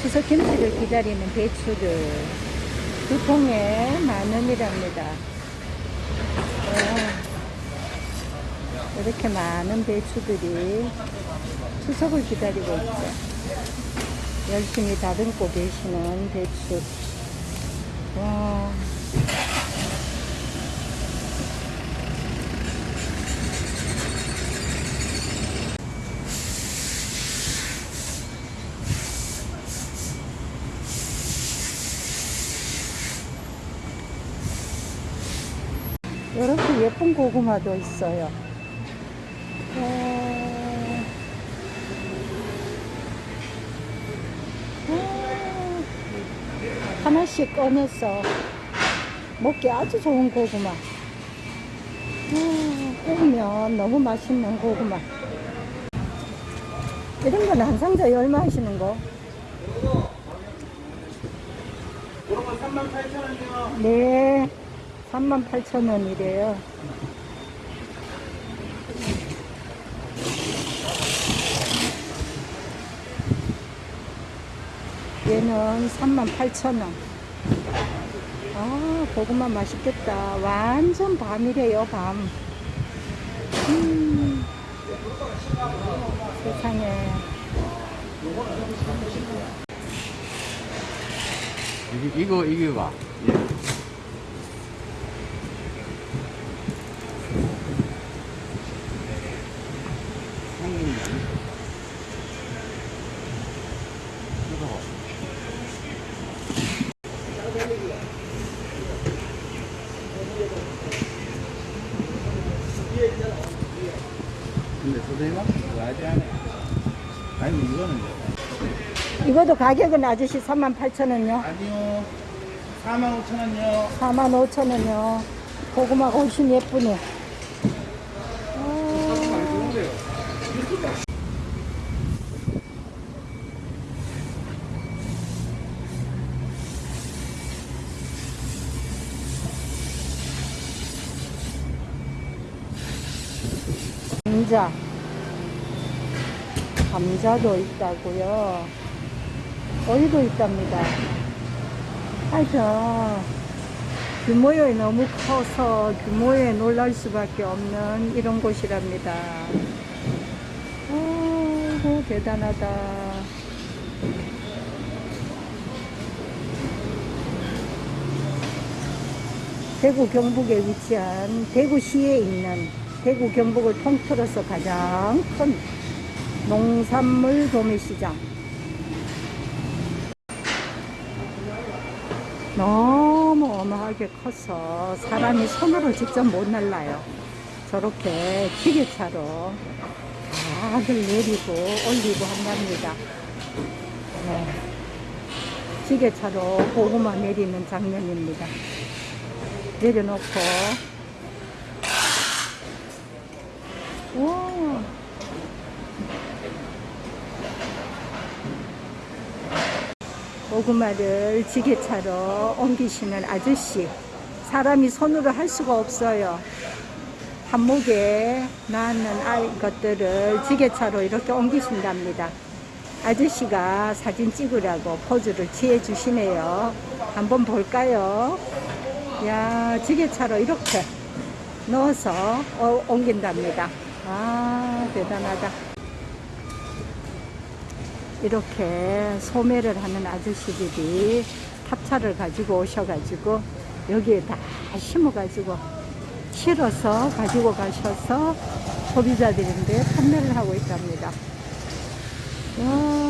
추석 김치를 기다리는 배추들 두 통에 만 원이랍니다. 와, 이렇게 많은 배추들이 추석을 기다리고 있죠. 열심히 다듬고 계시는 배추. 와. 이렇게 예쁜 고구마도 있어요. 어... 어... 하나씩 꺼내서 먹기 아주 좋은 고구마. 어, 구우면 너무 맛있는 고구마. 이런 건 한 상자에 얼마 하시는 거? 이런 건 38,000원이요. 네. 38,000원이래요. 얘는 38,000원. 아, 고구마 맛있겠다. 완전 밤이래요, 밤. 음, 세상에. 이거, 이거, 이거 봐. 근데 선생님은 그거 하지 않아요. 아니, 이거는 이것도 가격은 아저씨 38,000원요. 아니요. 45,000원이요. 45,000원이요. 고구마가 훨씬 예쁘네. 감자. 감자도 있다고요. 오이도 있답니다. 하여튼 규모에 너무 커서 규모에 놀랄 수밖에 없는 이런 곳이랍니다. 아이고 대단하다. 대구 경북에 위치한 대구시에 있는 대구 경북을 통틀어서 가장 큰 농산물 도매시장. 너무 어마하게 커서 사람이 손으로 직접 못 날라요. 저렇게 기계차로 다들 내리고 올리고 한답니다. 네. 기계차로 고구마 내리는 장면입니다. 내려놓고 와 고구마를 지게차로 옮기시는 아저씨. 사람이 손으로 할 수가 없어요. 한목에 낳는 아이 것들을 지게차로 이렇게 옮기신답니다. 아저씨가 사진 찍으라고 포즈를 취해 주시네요. 한번 볼까요? 야, 지게차로 이렇게 넣어서 어, 옮긴답니다. 아, 대단하다. 이렇게 소매를 하는 아저씨들이 탑차를 가지고 오셔가지고 여기에 다 심어가지고 실어서 가지고 가셔서 소비자들인데 판매를 하고 있답니다. 와.